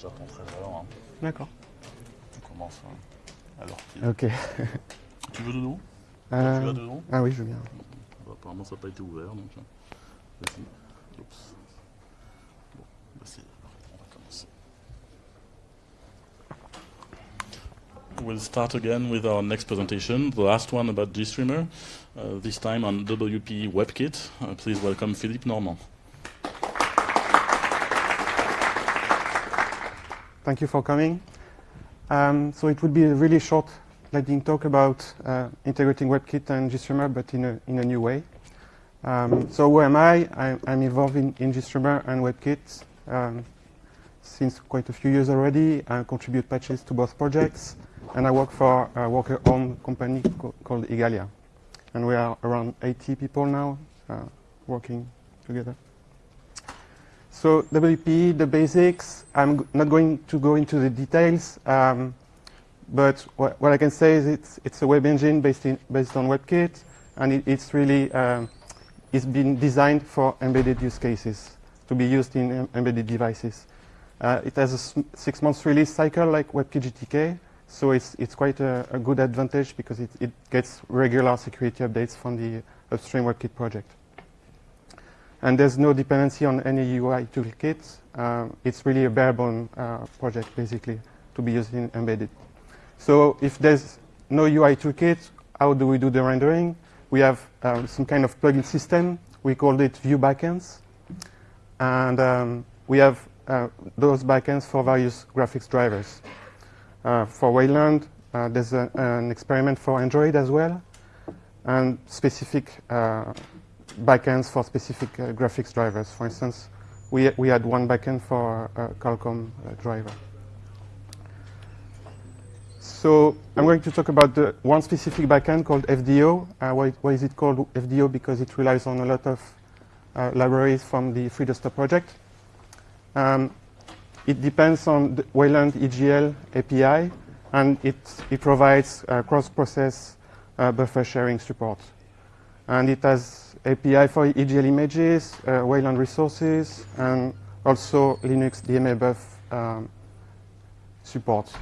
J'apprends très. Hein. D'accord. On commence hein, alors Ok. Tu veux de l'eau Euh, Tu as de l'eau ah oui, je veux bien. Bah, Apparemment, ça n'a pas été ouvert, donc. euh, Vas-y. Oups. Bon, bah, c'est- on va commencer. We'll start again with our next presentation, the last one about GStreamer, uh, this time on WP WebKit. Uh, please welcome Philippe Normand. Thank you for coming. Um, so it would be a really short lightning talk about uh, integrating WebKit and GStreamer, but in a, in a new way. Um, so who am I? I'm, I'm involved in, in GStreamer and WebKit um, since quite a few years already. I contribute patches to both projects, and I work for a worker-owned company co- called Igalia. And we are around 80 people now uh, working together. So WP, the basics, I'm not going to go into the details, um, but what, what I can say is it's, it's a web engine based, in, based on WebKit, and it, it's really, um, it's been designed for embedded use cases, to be used in em- embedded devices. Uh, it has a six months release cycle like WebKit GTK, so it's, it's quite a, a good advantage because it, it gets regular security updates from the upstream WebKit project. And there's no dependency on any UI toolkit. Um, it's really a bare-bone uh, project, basically, to be used in embedded. So if there's no UI toolkit, how do we do the rendering? We have um, some kind of plugin system. We called it View Backends. And um, we have uh, those backends for various graphics drivers. Uh, for Wayland, uh, there's a, an experiment for Android as well, and specific uh, backends for specific uh, graphics drivers. For instance, we, we had one backend for uh, Qualcomm uh, driver. So I'm going to talk about the one specific backend called FDO. Uh, why, why is it called FDO? Because it relies on a lot of libraries from the FreeDesktop project. Um, it depends on the Wayland EGL API, and it, it provides uh, cross-process uh, buffer sharing support. And it has API for EGL images, uh, Wayland resources, and also Linux DMABuf um, support.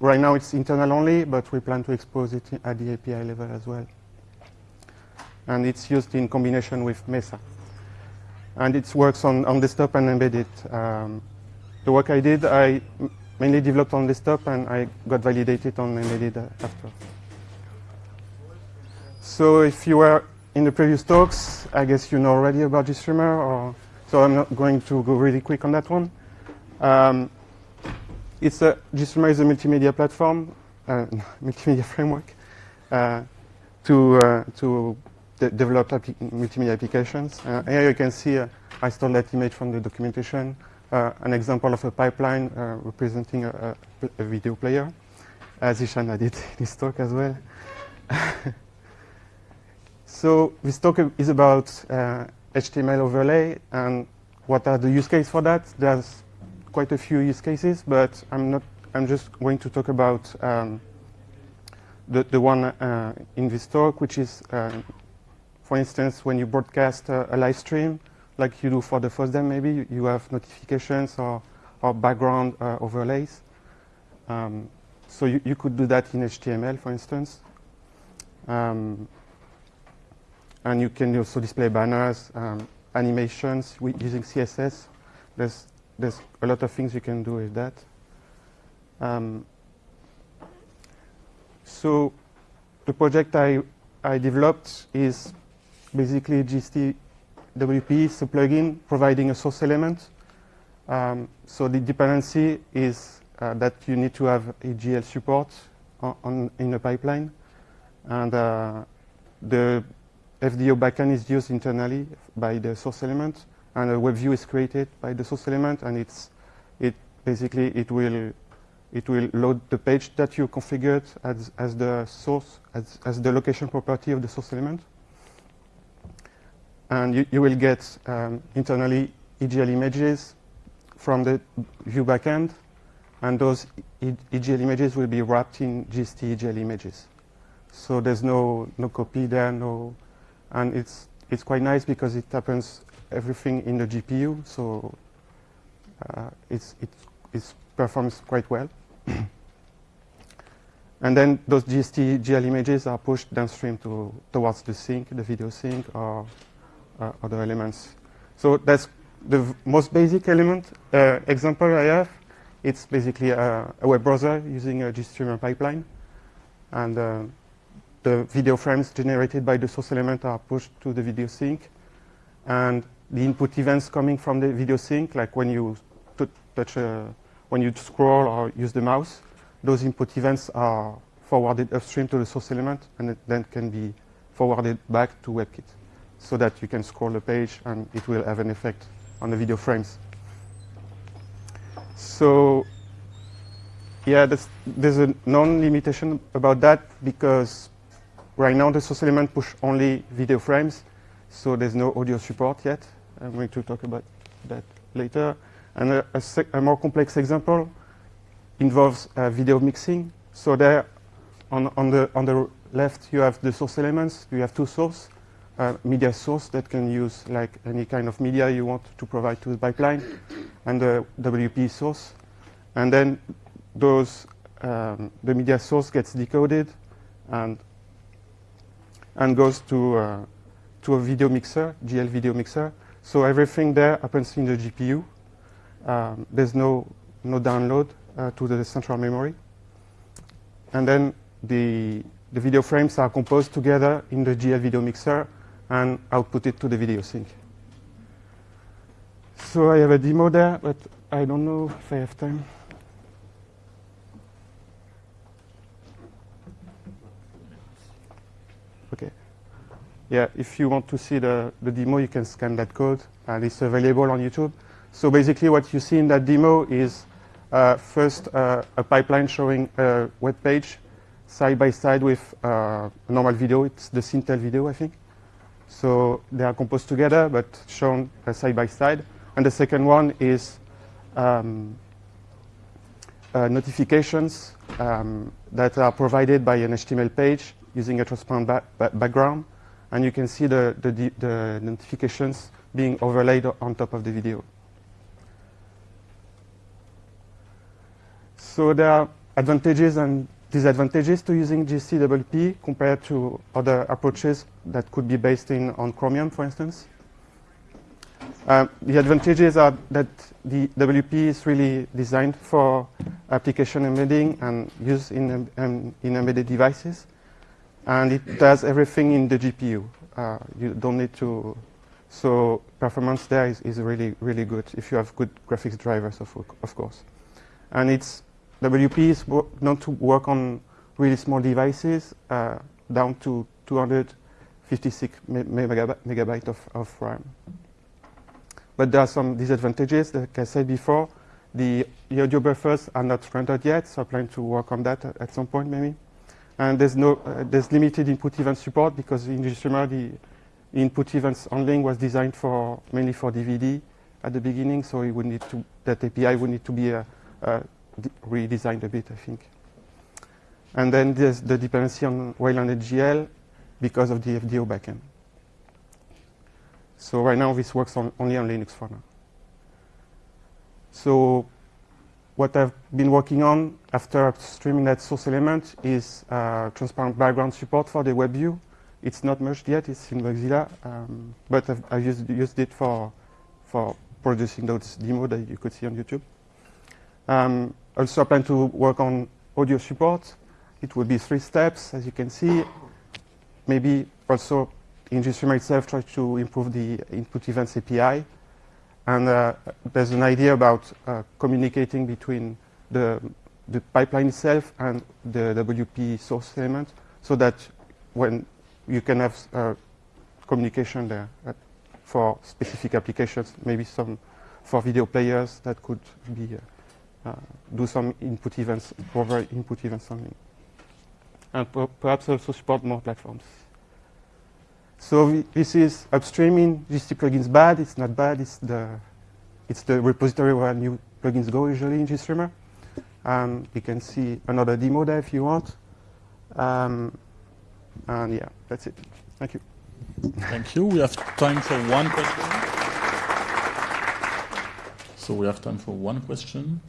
Right now it's internal only, but we plan to expose it at the API level as well. And it's used in combination with Mesa. And it works on, on desktop and embedded. Um, the work I did, I mainly developed on desktop and I got validated on embedded uh, after. So if you were in the previous talks, I guess you know already about GStreamer, or so I'm not going to go really quick on that one. Um, it's a GStreamer is a multimedia platform, uh, multimedia framework uh, to uh, to de- develop multimedia applications. Uh, here you can see uh, I stole that image from the documentation, uh, an example of a pipeline representing a, a, a video player, as Ishana did in his talk as well. So this talk is about uh, HTML overlay and what are the use cases for that. There's quite a few use cases, but I'm not. I'm just going to talk about um, the the one uh, in this talk, which is, um, for instance, when you broadcast uh, a live stream, like you do for the FOSDEM, maybe you- you have notifications or or background uh, overlays. Um, so you, you could do that in HTML, for instance. Um, and you can also display banners, um, animations using CSS. There's, there's a lot of things you can do with that. Um, so the project I, I developed is basically GST WP is a plugin providing a source element. Um, so the dependency is uh, that you need to have EGL support on, on in a pipeline, and uh, the FDO backend is used internally by the source element, and a web view is created by the source element, and it's it basically it will it will load the page that you configured as as the source as as the location property of the source element, and you, you will get um, internally EGL images from the view backend, and those EGL images will be wrapped in GST EGL images. So there's no no copy there, no, and it's it's quite nice because it happens everything in the GPU. So uh, it's it's performs quite well. and then those GST GL images are pushed downstream to, towards the sink, the video sink, or uh, other elements. So that's the most basic element uh, example I have. It's basically a, a, web browser using a GStreamer pipeline. And uh, the video frames generated by the source element are pushed to the video sink. And the input events coming from the video sink, like when you touch, a, when you scroll or use the mouse, those input events are forwarded upstream to the source element and it then can be forwarded back to WebKit so that you can scroll the page and it will have an effect on the video frames. So yeah, there's a non-limitation about that because right now the source element push only video frames, so there's no audio support yet. I'm going to talk about that later. And a, a, a more complex example involves uh, video mixing. So there, on, on, the, on the left, you have the source elements. You have two sources, uh, media source that can use like any kind of media you want to provide to the pipeline, and the WP source. And then those, um, the media source gets decoded and, and goes to, uh, to a video mixer, GL video mixer. So everything there happens in the GPU. Um, there's no, no download uh, to the central memory. And then the, the video frames are composed together in the GL video mixer and outputted to the video sink. So I have a demo there, but I don't know if I have time. Yeah, if you want to see the, the demo, you can scan that code, and it's available on YouTube. So basically what you see in that demo is uh, first uh, a pipeline showing a web page side by side with uh, a normal video. It's the Sintel video, I think. So they are composed together, but shown uh, side by side. And the second one is um, uh, notifications um, that are provided by an HTML page using a transparent ba ba background. And you can see the, the, the notifications being overlaid on top of the video. So there are advantages and disadvantages to using GST-WP compared to other approaches that could be based in on Chromium, for instance. Um, the advantages are that the WP is really designed for application embedding and use in, um, in embedded devices. And it does everything in the GPU. Uh, you don't need to, so performance there is, is really, really good if you have good graphics drivers, of, of course. And it's WP is known to work on really small devices uh, down to 256 me megabyte, megabyte of, of, RAM. But there are some disadvantages. Like I said before, the, the audio buffers are not rendered yet, so I plan to work on that at, some point maybe. And there's, no, uh, there's limited input event support because in GStreamer the input events handling was designed for mainly for DVD at the beginning, so it would need to, that API would need to be a, a redesigned a bit, I think. And then there's the dependency on Wayland GL because of the FDO backend. So right now this works on, only on Linux for now. So what I've been working on after streaming that source element is uh, transparent background support for the web view. It's not merged yet, it's in Bugzilla, um, but I've, I've used, used, it for, for producing those demo that you could see on YouTube. Um, also, I plan to work on audio support. It will be three steps, as you can see. Maybe also in GStreamer itself try to improve the input events API. And uh, there's an idea about uh, communicating between the, the pipeline itself and the WP source element so that when you can have uh, communication there uh, for specific applications, maybe some for video players that could be uh, uh, do some input events, provide input events only. And per perhaps also support more platforms. So this is upstreaming GST plugins bad. It's not bad. It's the, it's the repository where new plugins go usually in GStreamer. Um, you can see another demo there if you want. Um, and yeah, that's it. Thank you. Thank you. We have time for one question. So we have time for one question.